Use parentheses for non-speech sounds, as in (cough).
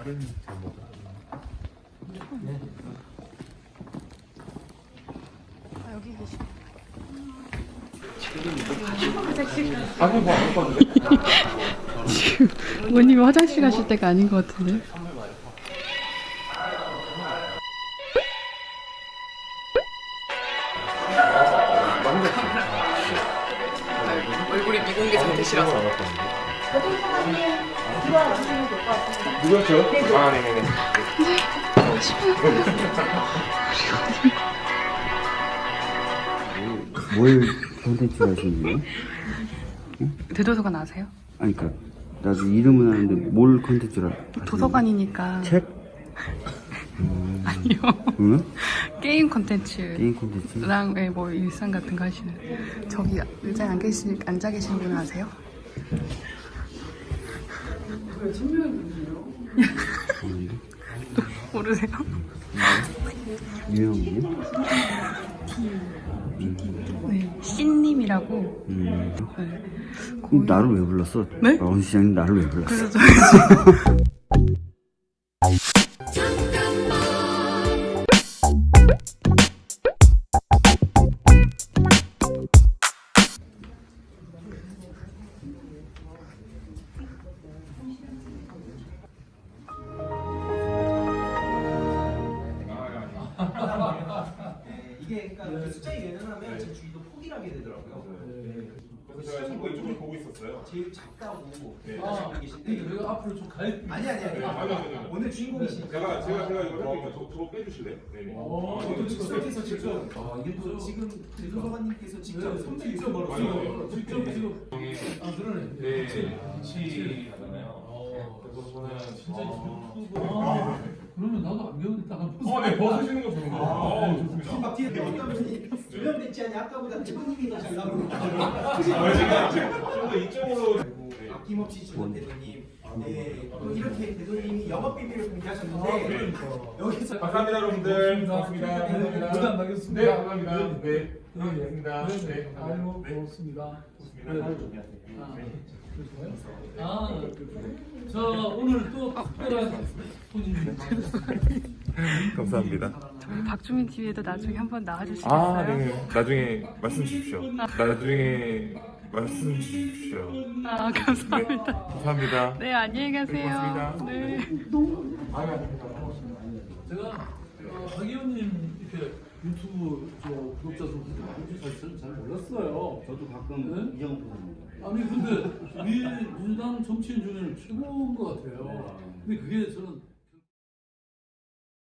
다른 제목. 아, 여기 계시. 아니 봤는데. 지금 부모님이 화장실 가실 때가 아닌 것 같은데. 얼굴이 미공개 상태시라서 누구였죠? 아 네네네. 뭘 콘텐츠 하시는 거예요? 대도서관 아세요? 아니 그니까 나도 이름은 아는데 뭘 하시는 도서관이니까. 책? 아니요. 응? 게임 콘텐츠. 게임 콘텐츠? 랑 예, 뭐 일상 같은 거 하시는 저기 의자에 안 계시 앉아 계신 분 아세요? 모르세요? 분? 네, 씨님이라고. 음. 네. 그럼 나를 왜 불렀어? 네? 원 시장님 나를 왜 불렀어? 그래서 저희 이게 그러니까 그 숫자에 연연하면 제 주위도 포기를 하게 되더라고요. 네. 그래서 제가 자꾸 이쪽을 보고 있었어요. 제일 작다고 네. 하시고 계신데 내가 앞으로 좀 가야 아니 아니 아니 아니, 아니, 아니, 아니. 오늘 주인공이시니까 제가 제가 제가 이거 할게요. 저 저거 빼주실래요? 네네. 어, 또 직접해서 지금 아, 이게 또 지금 대도서관님께서 직접 네, 선택해 직접. 바로 직접 지금 아 그러네. 네. 치하잖아요. 어, 그래서 저는 진짜 어, 유튜브. 아, 그러면 나도 안경을 딱 한번 어, 네, 벗으시는 거 좋은데. 어, 좋습니다. 막 뒤에 어떤 분이 두명 대치 아니 아까보다 더잘 나오는 아, 제가 좀더 이쪽으로. 네. 아낌없이 주는 대도님 네, 또 이렇게 대도님이 영업 비밀을 공개하셨는데 아, 네. 여기서 감사합니다, 여러분들. 감사합니다. 부담 나겠습니다. 네, 감사합니다. 네, 네. 고맙습니다. 네, 네, 네. 아이고, 네. 고맙습니다. 고맙습니다. 네. 아, 그러세요? 아, 자, 오늘 또 특별한 손님이 (laughs) (laughs) 감사합니다. 저희 박주민 TV에도 나중에 한번 나와주시겠어요? 아, 네. 나중에 말씀 주십시오. 나중에 말씀 주십시오. 아, 감사합니다. 감사합니다. 네, 안녕히 가세요. 고맙습니다. 네. 제가 어, 박 의원님 이렇게 유튜브 저 구독자 수도 많이 사실 잘 몰랐어요. 저도 가끔 네? 이정은 보는데 아니 근데 민- 민주당 정치인 중에는 최고인 것 같아요. 근데 그게 저는